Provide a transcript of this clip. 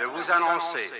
de vous annoncer